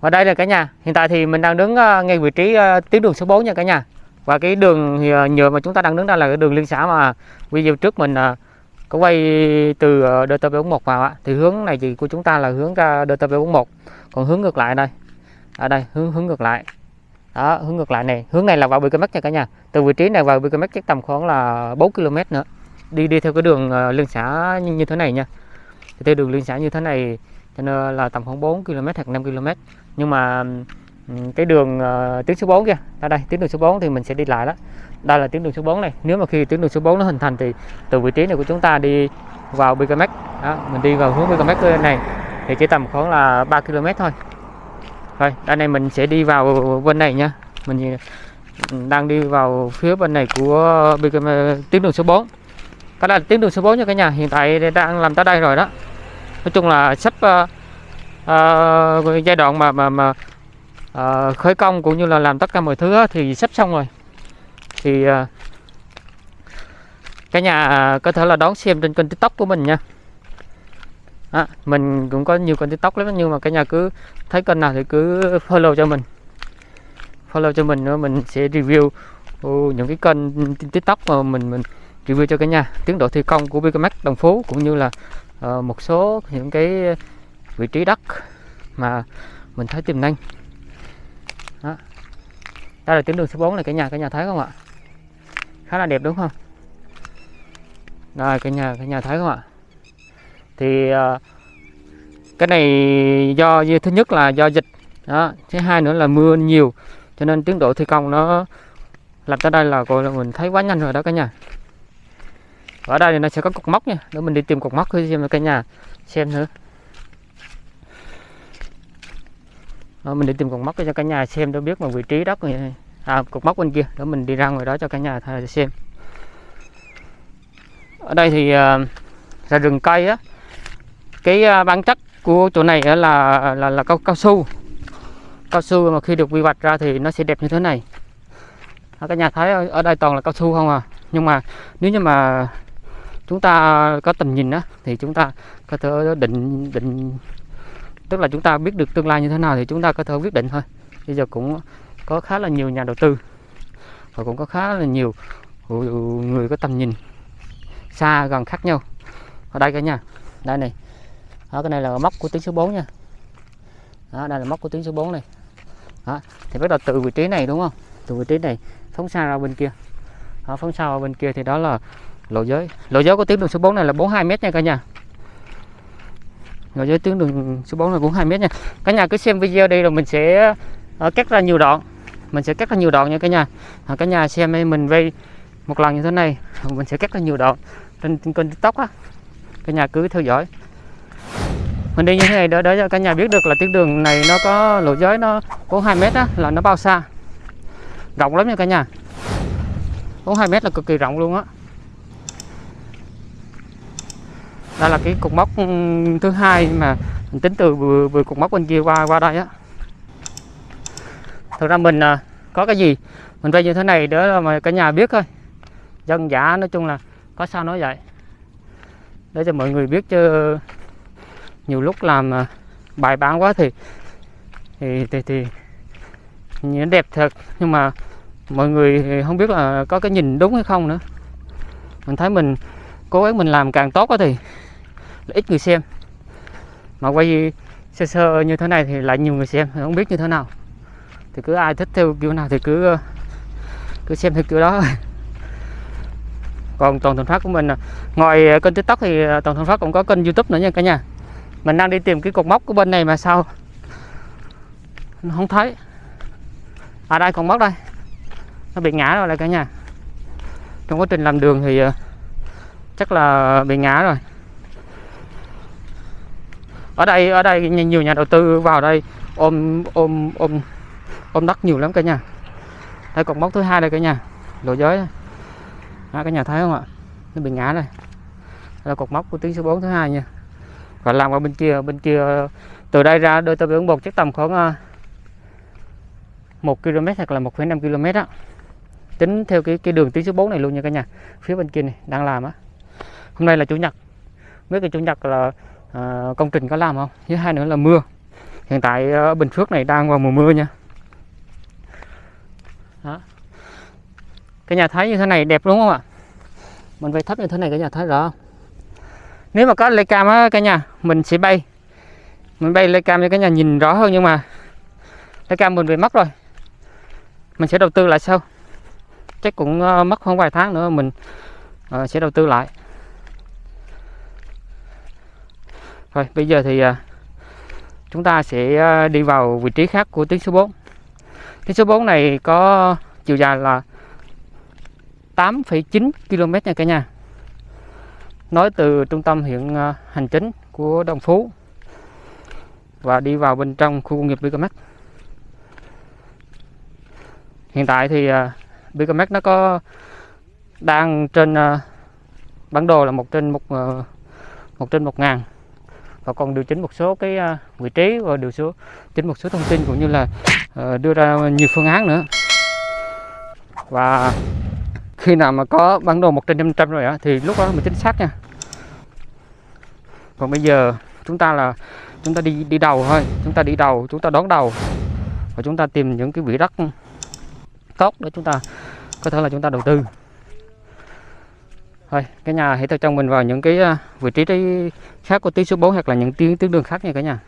và đây là cả nhà hiện tại thì mình đang đứng ờ, ngay vị trí ờ, tuyến đường số 4 nha cả nhà. Và cái đường ờ, nhựa mà chúng ta đang đứng đây là cái đường liên xã mà video trước mình có quay từ uh, DT41 vào ạ thì hướng này thì của chúng ta là hướng ra DT41 còn hướng ngược lại đây. Ở đây hướng hướng ngược lại. Đó hướng ngược lại này. Hướng này là vào BKM nha cả nhà. Từ vị trí này vào BKM chắc tầm khoảng là 4 km nữa. Đi đi theo cái đường liên xã như, như thế này nha. Thì theo đường liên xã như thế này cho nên là tầm khoảng 4 km hoặc 5 km. Nhưng mà ừ, cái đường uh, tuyến số 4 kia ở đây tuyến đường số 4 thì mình sẽ đi lại đó. Đây là tuyến đường số 4 này. Nếu mà khi tuyến đường số 4 nó hình thành thì từ vị trí này của chúng ta đi vào BKMX đó mình đi vào hướng BKMX này thì chỉ tầm khoảng là 3 km thôi. Rồi đây này mình sẽ đi vào bên này nha. Mình ừ, đang đi vào phía bên này của BKM tuyến đường số 4 cái là tuyến đường số 4 nha cả nhà. Hiện tại đang làm tới đây rồi đó nói chung là sắp uh, uh, giai đoạn mà mà mà uh, khởi công cũng như là làm tất cả mọi thứ thì sắp xong rồi. Thì uh, cả nhà có thể là đón xem trên kênh tiktok của mình nha. À, mình cũng có nhiều kênh tiktok lắm nhưng mà cả nhà cứ thấy kênh nào thì cứ follow cho mình. Follow cho mình nữa mình sẽ review uh, những cái kênh tiktok mà mình mình review cho cả nhà. Tiến độ thi công của BKMX Đồng Phú cũng như là uh, một số những cái vị trí đất mà mình thấy tiềm năng. Đó. đây là tuyến đường số 4 này cả nhà cả nhà thấy không ạ? Khá là đẹp đúng không? Rồi cả nhà cả nhà thấy không ạ? Thì uh, cái này do thứ nhất là do dịch. Đó. Thứ hai nữa là mưa nhiều cho nên tiến độ thi công nó làm tới đây là gọi là mình thấy quá nhanh rồi đó cả nhà ở đây thì nó sẽ có cột mốc nha. Để mình đi tìm cột mốc xem cả nhà xem nữa đó, mình đi tìm cột mốc cho cả nhà xem để biết mà vị trí đất này. À, cột mốc bên kia. Để mình đi ra ngoài đó cho cả nhà xem. Ở đây thì uh, là rừng cây á. Cái uh, bản chất của chỗ này là là là cao cao su. Cao su mà khi được quy hoạch ra thì nó sẽ đẹp như thế này. Đó, cả nhà thấy ở đây toàn là cao su không à. Nhưng mà nếu như mà chúng ta có tầm nhìn đó thì chúng ta có thể định định tức là chúng ta biết được tương lai như thế nào thì chúng ta có thể quyết định thôi. Bây giờ cũng có khá là nhiều nhà đầu tư và cũng có khá là nhiều người có tầm nhìn xa gần khác nhau. Ở đây cả nhà đây này. Đó, cái này là móc của tuyến số 4 nha. Đó, đây là móc của tuyến số 4 này. Đó, thì bắt đầu từ vị trí này đúng không? Từ vị trí này phóng xa ra bên kia. Đó, phóng xa ra bên kia thì đó là lộ giới. Lộ giới của tuyến đường số 4 này là 42 mét nha cả nhà. Lộ giới tuyến đường số 4 là 42 mét nha. Cả nhà cứ xem video đi rồi mình sẽ uh, cắt ra nhiều đoạn. Mình sẽ cắt ra nhiều đoạn nha cả nhà. À, cả nhà xem mình vây một lần như thế này mình sẽ cắt ra nhiều đoạn trên, trên kênh tiktok á. Cả nhà cứ theo dõi. Mình đi như thế này để, để cho cả nhà biết được là tuyến đường này nó có lộ giới nó 42 mét á là nó bao xa. Rộng lắm nha cả nhà. 42 mét là cực kỳ rộng luôn á. Đây là cái cục mốc ừ, thứ hai mà mình tính từ vừa, vừa cục mốc bên kia qua qua đây á. Thực ra mình à, có cái gì mình vay như thế này để mà cả nhà biết thôi. Dân giả nói chung là có sao nói vậy. Để cho mọi người biết chứ nhiều lúc làm à, bài bán quá thì thì thì, thì nhìn đẹp thật. Nhưng mà mọi người không biết là có cái nhìn đúng hay không nữa. Mình thấy mình cố gắng mình làm càng tốt thì ít người xem. Mà quay sơ sơ như thế này thì lại nhiều người xem, không biết như thế nào. Thì cứ ai thích theo kiểu nào thì cứ cứ xem theo kiểu đó. Còn toàn thuần phát của mình à, ngoài kênh tiktok thì toàn thuần phát cũng có kênh youtube nữa nha cả nhà. Mình đang đi tìm cái cột mốc của bên này mà sao không thấy. À đây còn mốc đây. Nó bị ngã rồi đây cả nhà. Trong quá trình làm đường thì à, chắc là bị ngã rồi ở đây ở đây nhiều nhà đầu tư vào đây ôm ôm ôm ôm đất nhiều lắm cả nhà. Đây cột mốc thứ hai đây cả nhà lộ giới à, cả nhà thấy không ạ? Nó bị ngã đây. Đây là cột mốc của tuyến số 4 thứ hai nha. Và làm qua bên kia bên kia từ đây ra đôi tàu biển một chắc tầm khoảng ờ, một 1 km hoặc là 1,5 km đó tính theo cái cái đường tuyến số 4 này luôn nha cả nhà. Phía bên kia này đang làm á. Hôm nay là chủ nhật. Mấy cái chủ nhật là à, công trình có làm không? Thứ hai nữa là mưa. Hiện tại ở Bình Phước này đang vào mùa mưa nha. Đó. cái nhà thấy như thế này đẹp đúng không ạ? Mình bay thấp như thế này cái nhà thấy rõ không? nếu mà có lê cam á cả nhà mình sẽ bay. Mình bay lê cam cho cả nhà nhìn rõ hơn nhưng mà lê cam mình bị mất rồi. Mình sẽ đầu tư lại sau. Chắc cũng ờ, mất khoảng vài tháng nữa mình ờ, sẽ đầu tư lại rồi bây giờ thì à, chúng ta sẽ à, đi vào vị trí khác của tuyến số 4 tuyến số 4 này có chiều dài là 8,9 km nha cả nhà. Nói từ trung tâm huyện à, hành chính của Đồng Phú và đi vào bên trong khu công nghiệp Bicamac hiện tại thì bicomex Bicamac nó có đang trên bản đồ là một trên một ờ, một trên một ngàn và còn điều chỉnh một số cái à, vị trí và điều số chỉnh một số thông tin cũng như là ờ, đưa ra nhiều phương án nữa. Và khi nào mà có bản đồ một trên 500 rồi á, thì lúc đó mình chính xác nha. Còn bây giờ chúng ta là, chúng ta đi đi đầu thôi. Chúng ta đi đầu, chúng ta đón đầu. Và chúng ta tìm những cái vị đất tốt để chúng ta có thể là chúng ta đầu tư thôi, cái nhà hãy theo chân mình vào những cái à, vị trí trí khác của tuyến số 4 hoặc là những tuyến tuyến đường khác nha cả nhà.